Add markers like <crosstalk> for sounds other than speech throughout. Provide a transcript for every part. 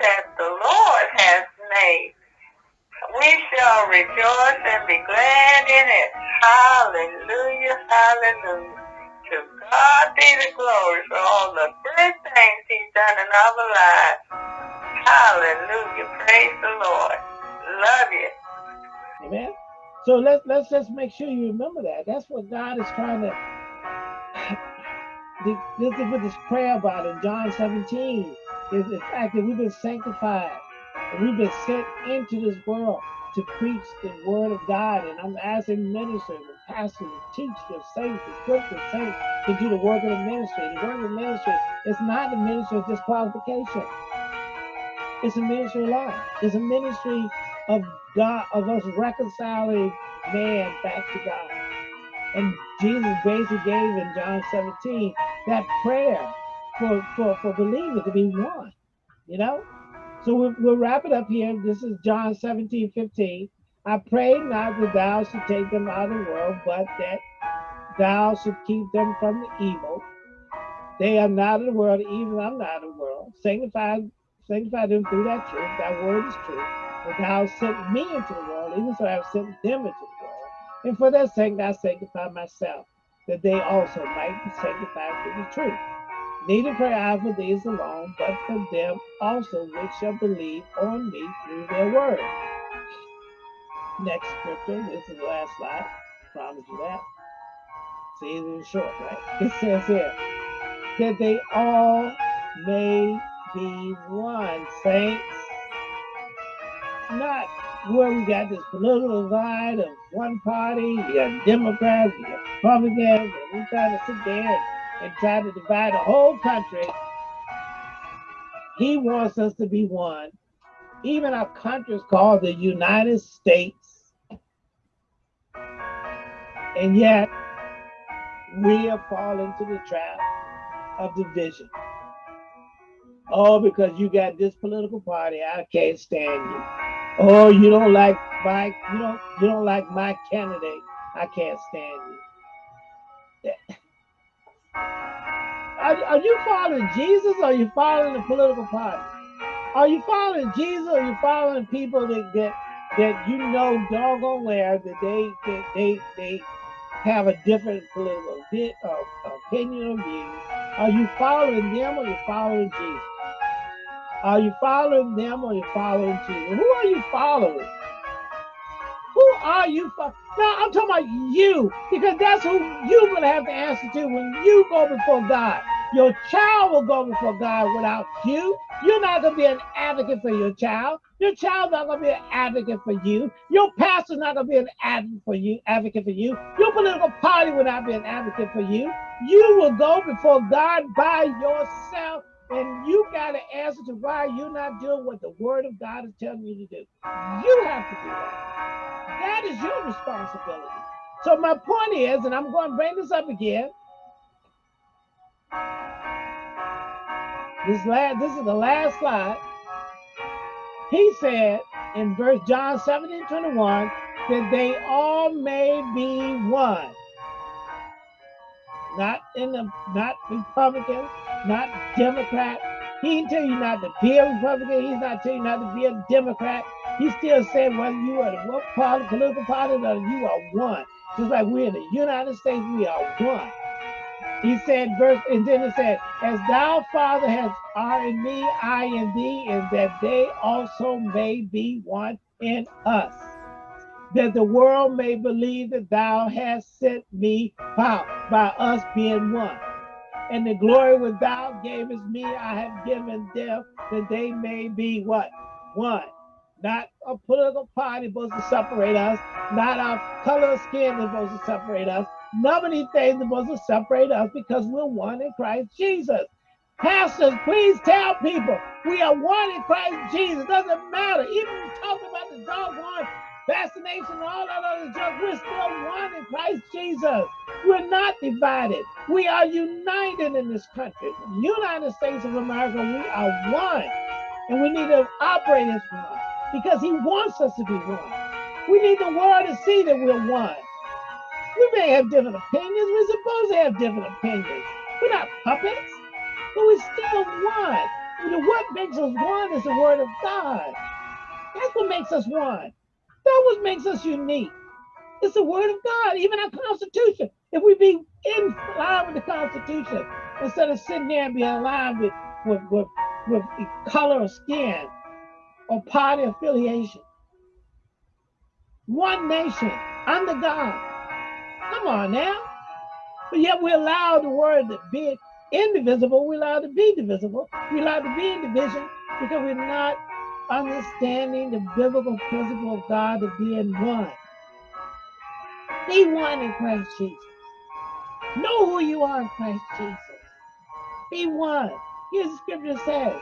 that the Lord has made. We shall rejoice and be glad in it. Hallelujah, hallelujah. To God be the glory for all the good things he's done in our lives. Hallelujah. Praise the Lord. Love you. Amen. So let's let's just make sure you remember that. That's what God is trying to <sighs> this is what this prayer about in John 17 is the fact that we've been sanctified and we've been sent into this world to preach the word of God. And I'm asking ministers and pastors and teachers, saints, equip the saints to do the work of the ministry. The work of the ministry is not the ministry of disqualification. It's a ministry of life. It's a ministry of God, of us reconciling man back to God. And Jesus basically gave in John 17 that prayer for, for, for believers to be one, you know? So we'll, we'll wrap it up here. This is John 17, 15. I pray not that thou should take them out of the world, but that thou should keep them from the evil. They are not of the world, even I'm not of the world. Sanctify, sanctify them through that truth. That word is true. But thou sent me into the world, even so I have sent them into the world. And for that sake I sanctify myself, that they also might be sanctified through the truth. Neither pray for these alone, but for them also which shall believe on me through their word. Next scripture, this is the last slide. Promise you that. See, it is short, right? <laughs> It says here that they all may be one, saints. Not where we got this political divide of one party, you got Democrats, you got Republicans, and we trying to sit there and try to divide the whole country. He wants us to be one. Even our country is called the United States. And yet, we have fallen into the trap of division. Oh, because you got this political party, I can't stand you. Oh, you don't like my you don't you don't like my candidate, I can't stand you. Are, are you following Jesus or are you following the political party? Are you following Jesus or are you following people that that, that you know doggone well that they that they they have a different political uh, opinion or view? Are you following them or you following Jesus? Are you following them or you following Jesus? Who are you following? Who are you? For? Now I'm talking about you because that's who you're going to have to answer to when you go before God. Your child will go before God without you. You're not going to be an advocate for your child. Your child's not going to be an advocate for you. Your pastor's not going to be an advocate for you. Advocate for you. Your political party will not be an advocate for you. You will go before God by yourself, and you got to answer to why you're not doing what the Word of God is telling you to do. You have to do that. That is your responsibility. So my point is, and I'm going to bring this up again. This last, this is the last slide. He said in verse John 17, 21, that they all may be one. Not in the not Republican, not Democrat. He didn't tell you not to be a Republican. He's not telling you not to be a Democrat. He still said whether you are the what political party, or you are one. Just like we're in the United States, we are one. He said, verse, and then it said, As thou, Father, has are in me, I in thee, and that they also may be one in us. That the world may believe that thou hast sent me by, by us being one. And the glory which thou gavest me, I have given them, that they may be what? One not a political party supposed to separate us, not our color of skin is supposed to separate us. Of these things are supposed to separate us because we're one in Christ Jesus. Pastors, please tell people we are one in Christ Jesus. Doesn't matter. Even talking about the doggone vaccination and all that other junk, we're still one in Christ Jesus. We're not divided. We are united in this country. United States of America, we are one. And we need to operate as one because he wants us to be one. We need the world to see that we're one. We may have different opinions. We're supposed to have different opinions. We're not puppets, but we're still one. What makes us one is the word of God. That's what makes us one. What makes us unique. It's the word of God, even our Constitution. If we be in line with the Constitution, instead of sitting there and being aligned with, with, with, with color of skin or party affiliation. One nation under God. Come on now. But yet we allow the word to be indivisible, we allow to be divisible, we allow to be in division because we're not understanding the biblical principle of God to be in one. Be one in Christ Jesus. Know who you are in Christ Jesus. Be one. Here's the scripture says,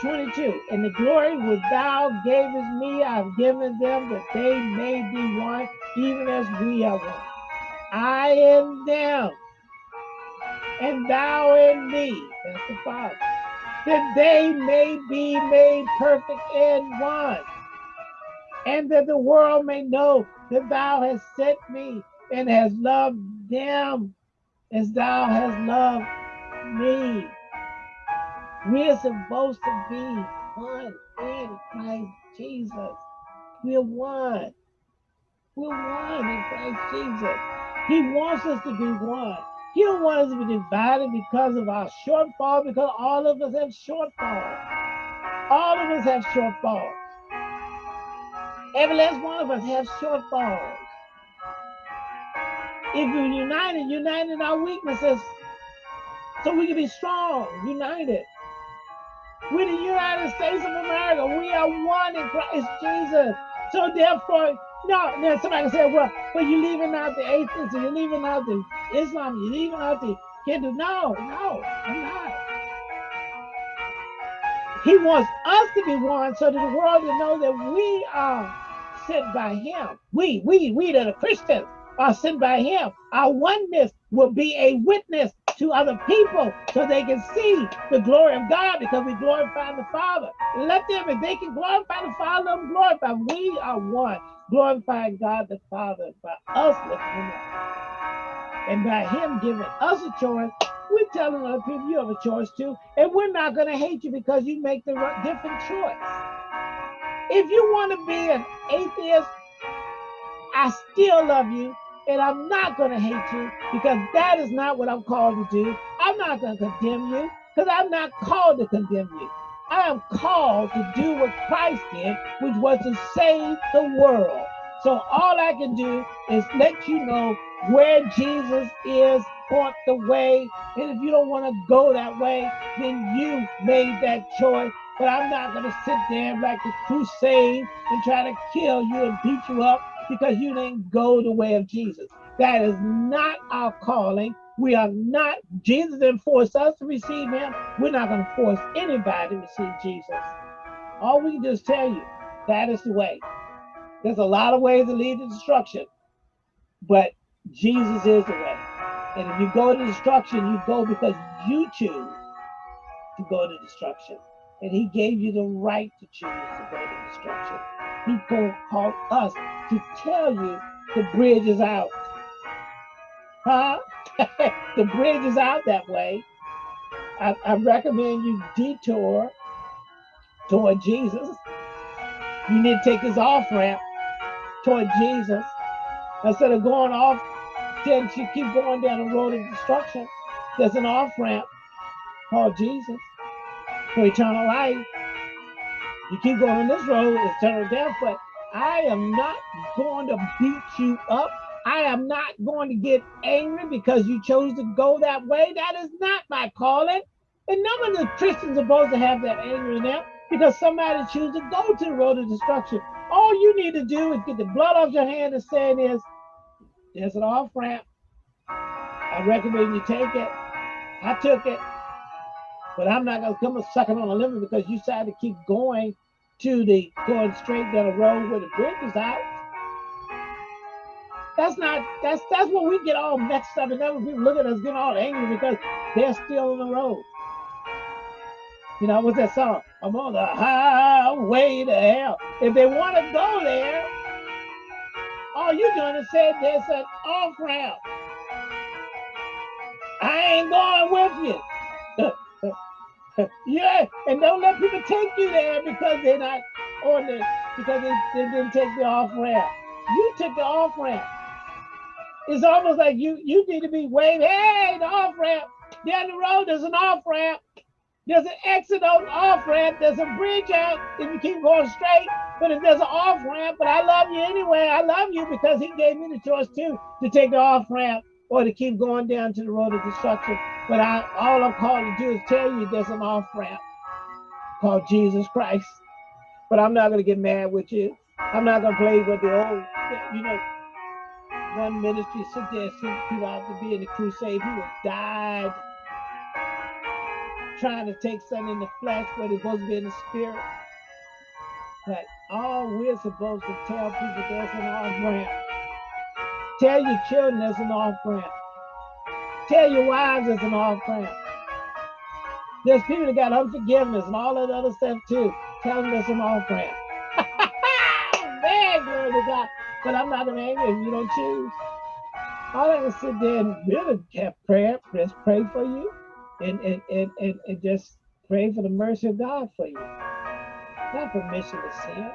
22, and the glory which thou gavest me, I've given them that they may be one, even as we are one. I am them, and thou in me, that's the Father, that they may be made perfect in one, and that the world may know that thou hast sent me and hast loved them as thou hast loved me. We're supposed to be one in Christ Jesus. We're one. We're one in Christ Jesus. He wants us to be one. He don't want us to be divided because of our shortfall, because all of us have shortfalls. All of us have shortfalls. Every last one of us has shortfalls. If we're united, united our weaknesses, so we can be strong, united. We're the United States of America. We are one in Christ Jesus. So therefore, no, now somebody said, well, well, you're leaving out the atheists, you're leaving out the Islam, you're leaving out the Hindu. No, no, I'm not. He wants us to be one so that the world will know that we are sent by him. We, we, we that are Christians are sent by him. Our oneness will be a witness to other people so they can see the glory of God because we glorify the Father. Let them, if they can glorify the Father, let them glorify. We are one, glorifying God the Father by us lifting up. And by him giving us a choice, we're telling other people you have a choice too. And we're not going to hate you because you make the different choice. If you want to be an atheist, I still love you and I'm not going to hate you because that is not what I'm called to do. I'm not going to condemn you because I'm not called to condemn you. I am called to do what Christ did, which was to save the world. So all I can do is let you know where Jesus is, point the way. And if you don't want to go that way, then you made that choice. But I'm not going to sit there like the crusade and try to kill you and beat you up because you didn't go the way of Jesus. That is not our calling. We are not, Jesus didn't force us to receive him. We're not going to force anybody to receive Jesus. All we can just tell you, that is the way. There's a lot of ways that lead to destruction, but Jesus is the way. And if you go to destruction, you go because you choose to go to destruction. And he gave you the right to choose to go to destruction. He call us to tell you the bridge is out. Huh? <laughs> the bridge is out that way. I, I recommend you detour toward Jesus. You need to take this off ramp toward Jesus instead of going off. Then you keep going down the road of destruction. There's an off ramp called Jesus for eternal life. You keep going on this road, it's eternal death, but I am not going to beat you up. I am not going to get angry because you chose to go that way. That is not my calling. And none of the Christians are supposed to have that anger in them because somebody chooses to go to the road of destruction. All you need to do is get the blood off your hand and say is, there's an off ramp. I recommend you take it. I took it. But I'm not going to come and suck it on a limit because you decided to keep going to the going straight down the road where the bridge is out. That's not that's that's what we get all messed up and then when people look at us getting all angry because they're still on the road. You know, what's that song? I'm on the highway to hell. If they want to go there, all you're doing is say there's an off ramp. I ain't going with you. <laughs> yeah, and don't let people take you there because they're not on the because they, they didn't take the off ramp. You took the off ramp. It's almost like you you need to be waving, hey, the off ramp. Down the road, there's an off ramp. There's an exit on off ramp. There's a bridge out if you keep going straight. But if there's an off ramp, but I love you anyway. I love you because he gave me the choice too to take the off ramp or to keep going down to the road of destruction. But I, all I'm called to do is tell you there's an off ramp called Jesus Christ. But I'm not going to get mad with you. I'm not going to play with the old, you know, one ministry sit there sent people out to be in the crusade. People died trying to take something in the flesh where they're supposed to be in the spirit. But all we're supposed to tell people there's an off ramp. Tell your children there's an off ramp. Tell your wives it's an off ramp. There's people that got unforgiveness and all that other stuff too. Tell them there's an off ramp. <laughs> Man, glory to God. But I'm not angry if you don't choose. All I can sit there and really have prayer, just pray for you and, and, and, and, and just pray for the mercy of God for you. Not permission to sin,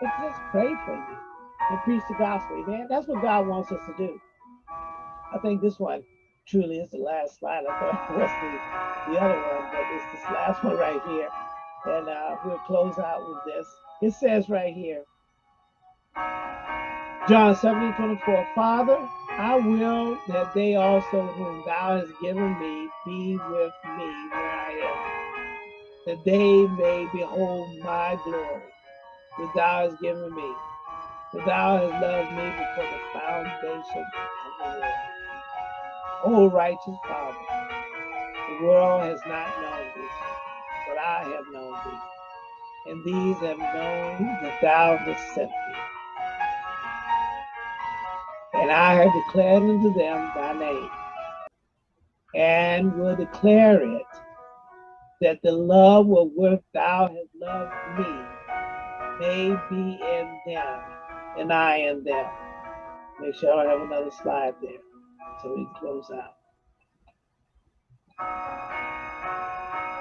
but just pray for you and preach the gospel, man. That's what God wants us to do. I think this one truly is the last slide. I thought it was the, <laughs> the other one, but it's this last one right here. And uh, we'll close out with this. It says right here, John 17, 24, Father, I will that they also whom thou hast given me be with me where I am, that they may behold my glory, which thou hast given me, that thou hast loved me before the foundation of the world. O righteous Father, the world has not known thee, but I have known thee, and these have known that thou hast sent me. And I have declared unto them thy name, and will declare it, that the love wherewith thou hast loved me may be in them, and I in them. Make sure I have another slide there so we close out.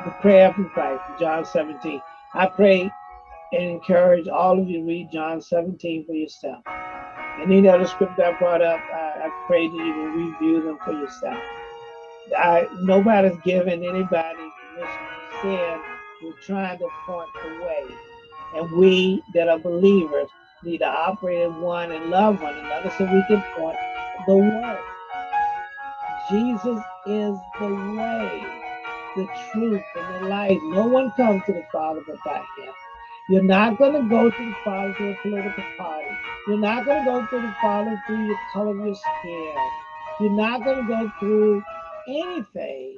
The prayer from Christ, John 17. I pray and encourage all of you to read John 17 for yourself. And any other scripture I brought up, I, I pray that you will review them for yourself. I, nobody's giving anybody permission to sin. We're trying to point the way. And we that are believers need to operate in one and love one another so we can point the way. Jesus is the way, the truth, and the light. No one comes to the Father but by him. You're not going to go to the Father through a political party. You're not going to go to the Father through your color of your skin. You're not going to go through anything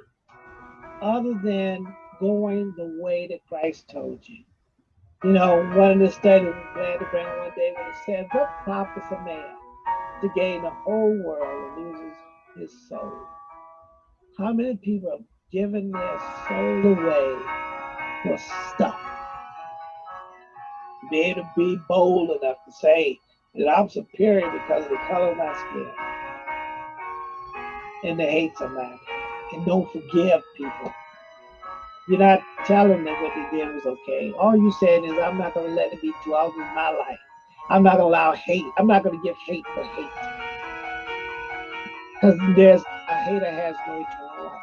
other than going the way that Christ told you. You know, one of the studies I'm glad to bring one day when it said, What profits a man to gain the whole world and lose his soul? How many people have given their soul away for stuff? be able to be bold enough to say that I'm superior because of the color of my skin. And to hate somebody and don't forgive people. You're not telling them what they did was okay. All you saying is, I'm not going to let it be dwelled in my life. I'm not going to allow hate. I'm not going to give hate for hate. Because there's a hater has no eternal life.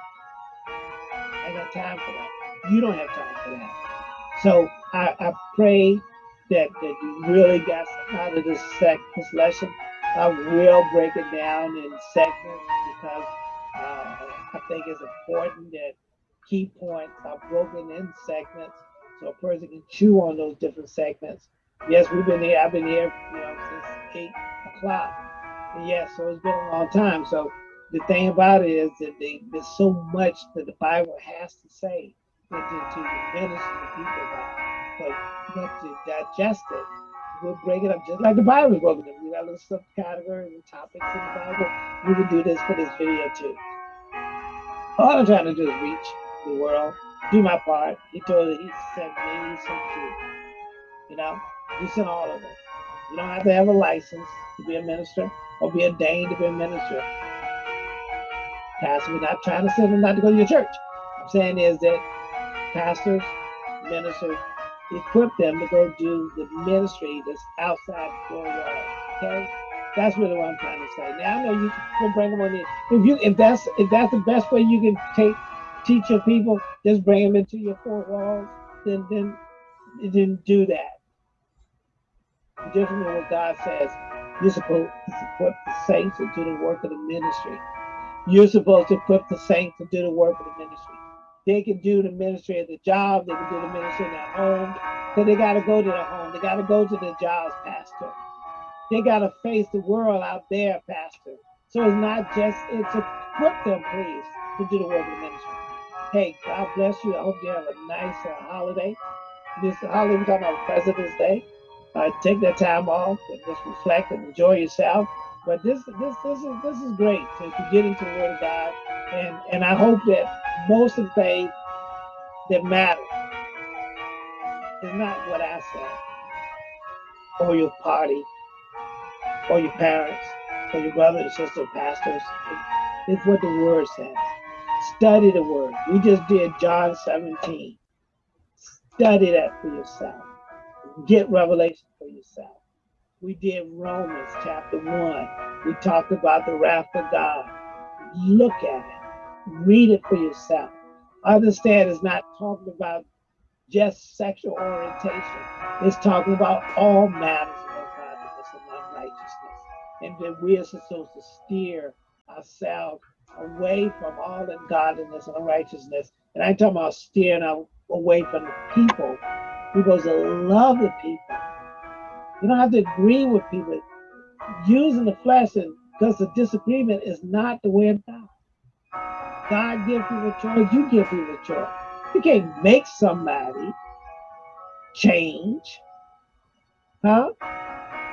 I got time for that. You don't have time for that. So I, I pray that, that you really got out of this sec this lesson. I will break it down in segments because uh, I think it's important that key points are broken in segments so a person can chew on those different segments. Yes, we've been here. I've been here, you know, since eight o'clock. Yes, so it's been a long time. So the thing about it is that they, there's so much that the Bible has to say to, to minister to people about. But but to digest it, we'll break it up just like the Bible is broken up. We got little subcategories and topics in the Bible. We will do this for this video too. All I'm trying to do is reach the world, do my part. He told us he sent me, he sent you. You know, he sent all of us. You don't have to have a license to be a minister or be ordained to be a minister. Pastor, we're not trying to send them not to go to your church. I'm saying is that pastors, ministers, equip them to go do the ministry that's outside the four walls. Okay, that's really what I'm trying to say. Now I know you can bring them on in. If you if that's if that's the best way you can take teach your people, just bring them into your four walls. Then then then do that. Different than what God says. You're supposed to equip the saints to do the work of the ministry. You're supposed to equip the saints to do the work of the ministry. They can do the ministry at the job. They can do the ministry in their home. Because they got to go to the home. They got to go to the jobs, Pastor. They got to face the world out there, Pastor. So it's not just, it's equip them, please, to do the work of the ministry. Hey, God bless you. I hope you have a nice uh, holiday. This holiday, we're talking about President's Day. Uh, take that time off and just reflect and enjoy yourself. But this, this, this is this is great to, to get into the Word of God, and and I hope that most of the things that matter is not what I say, or your party, or your parents, or your brother and sister pastors. It's what the Word says. Study the Word. We just did John 17. Study that for yourself. Get revelation for yourself. We did Romans chapter 1. We talked about the wrath of God. Look at it. Read it for yourself. Understand it's not talking about just sexual orientation. It's talking about all matters of ungodliness and unrighteousness. And that we are supposed to steer ourselves away from all ungodliness and unrighteousness. And I'm talking about steering away from the people. We're supposed to love the people. You don't have to agree with people. Using the flesh and because the disagreement is not the way of God. God gives people a choice, you give people a choice. You can't make somebody change. Huh?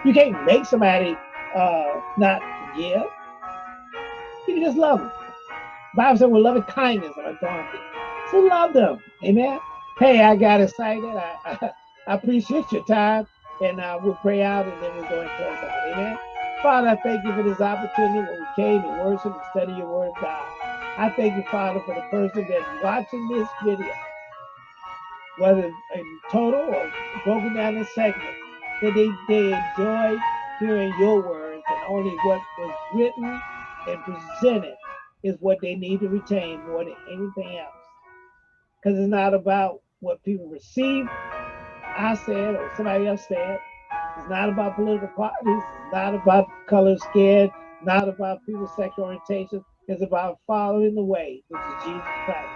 You can't make somebody uh, not forgive. You can just love them. The Bible said, with loving kindness are drawn So love them. Amen. Hey, I got excited. I, I, <laughs> I appreciate your time. And uh, we'll pray out and then we'll go and close out. Amen. Father, I thank you for this opportunity when we came to worship and study your word, of God. I thank you, Father, for the person that's watching this video, whether in total or broken down in segments, that they, they enjoy hearing your words and only what was written and presented is what they need to retain more than anything else. Because it's not about what people receive, I said or somebody else said. It's not about political parties. It's not about color skin, not about people's sexual orientation It's about following the way, which is Jesus Christ.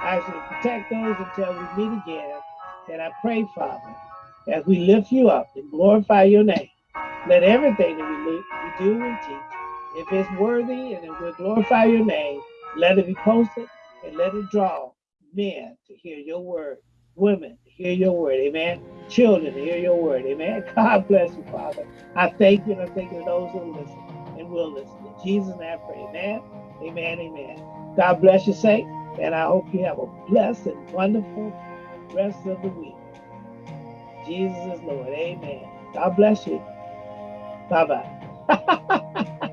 I should protect those until we meet again. And I pray, Father, as we lift you up and glorify your name, let everything that we, we do and teach, if it's worthy and it will glorify your name, let it be posted and let it draw men to hear your word, women to hear your word, amen. Children to hear your word, amen. <laughs> God bless you, Father. I thank you and I thank you to those who listen and will listen. In Jesus' name I pray, amen. Amen. Amen. God bless you, saint, and I hope you have a blessed and wonderful rest of the week. Jesus is Lord. Amen. God bless you. Bye bye. <laughs>